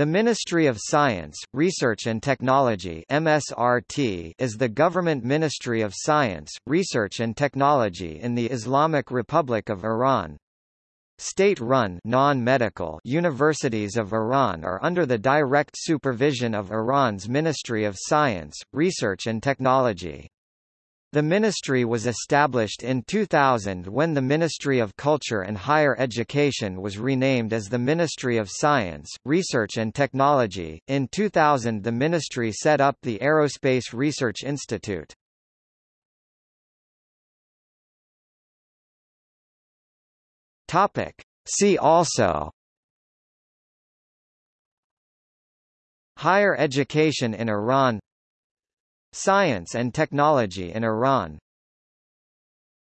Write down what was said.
The Ministry of Science, Research and Technology MSRT is the government ministry of science, research and technology in the Islamic Republic of Iran. State-run non-medical universities of Iran are under the direct supervision of Iran's Ministry of Science, Research and Technology. The ministry was established in 2000 when the Ministry of Culture and Higher Education was renamed as the Ministry of Science, Research and Technology. In 2000 the ministry set up the Aerospace Research Institute. Topic: See also Higher education in Iran Science and technology in Iran